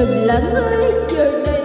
rừng là người chờ đợi.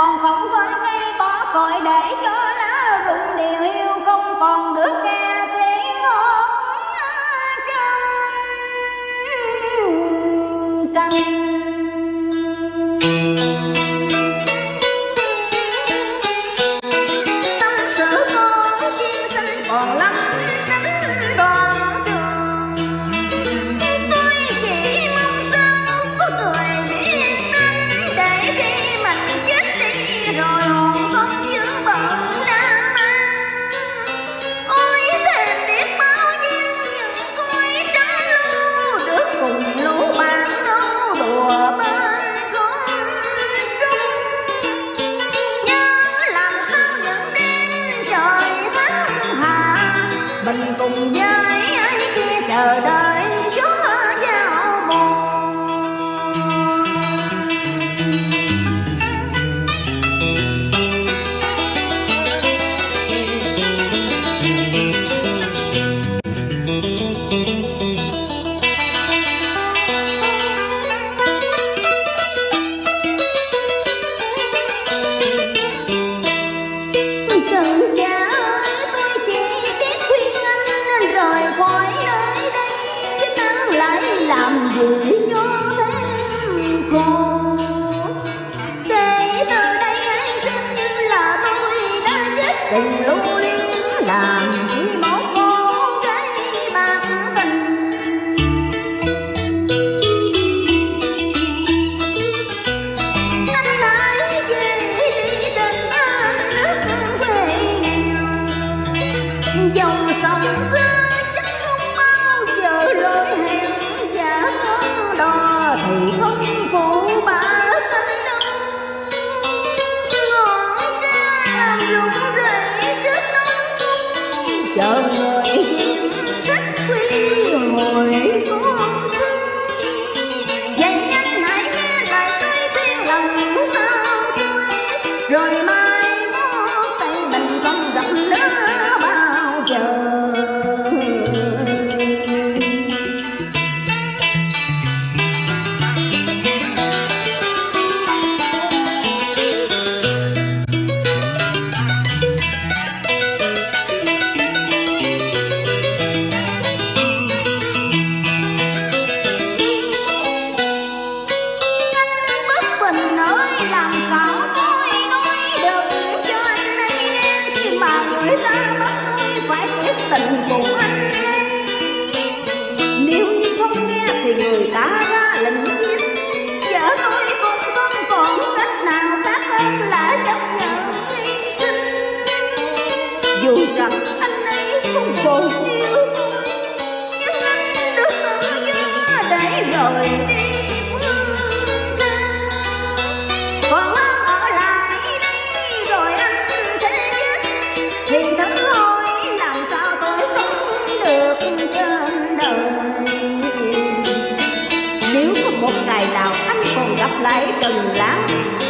còn không có cây có cội để cho 用生死 mình ơi làm sao tôi nói được. Cho anh ấy khi mà người ta bắt tôi phải quyết tình cùng anh ấy. Nếu như không nghe thì người ta ra lệnh giết. Vợ tôi cũng không còn cách nào khác hơn là chấp nhận hy sinh. Dù rằng anh ấy không còn yêu tôi, nhưng anh được tự do rồi lại từng lá.